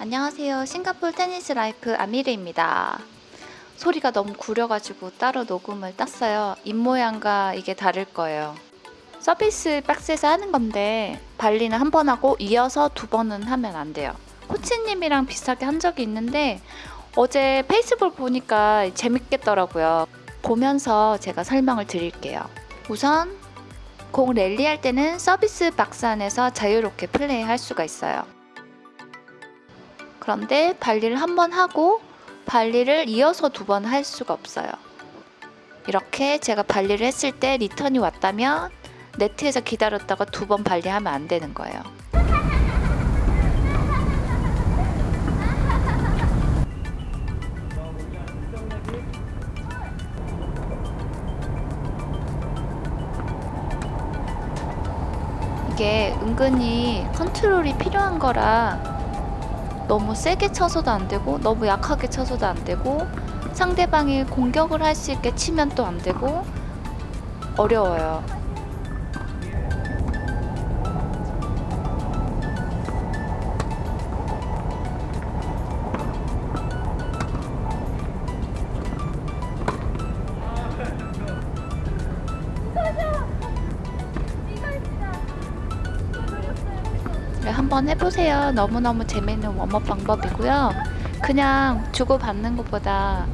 안녕하세요. 싱가폴 테니스 Life 아미르입니다. 소리가 너무 구려가지고 따로 녹음을 땄어요. 입모양과 이게 다를 거예요. 서비스 박스에서 하는 건데 발리는 한 번 하고 이어서 두 번은 하면 안 돼요. 코치님이랑 비슷하게 한 적이 있는데 어제 페이스북 보니까 재밌겠더라고요. 보면서 제가 설명을 드릴게요. 우선 공 랠리 할 때는 서비스 박스 안에서 자유롭게 플레이 할 수가 있어요. 그런데 발리를 한 번 하고 발리를 이어서 두 번 할 수가 없어요. 이렇게 제가 발리를 했을 때 리턴이 왔다면 네트에서 기다렸다가 두 번 발리하면 안 되는 거예요. 이게 은근히 컨트롤이 필요한 거라 너무 세게 쳐서도 안 되고 너무 약하게 쳐서도 안 되고 상대방이 공격을 할 수 있게 치면 또 안 되고 어려워요. 한번 해보세요. 너무너무 재밌는 웜업 방법이고요. 그냥 주고받는 것보다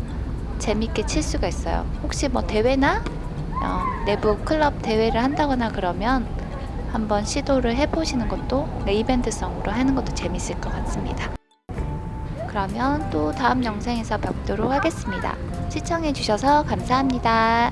재밌게 칠 수가 있어요. 혹시 뭐 대회나 어, 내부 클럽 대회를 한다거나 그러면 한번 시도를 해보시는 것도 네, 이벤트성으로 하는 것도 재밌을 것 같습니다. 그러면 또 다음 영상에서 뵙도록 하겠습니다. 시청해주셔서 감사합니다.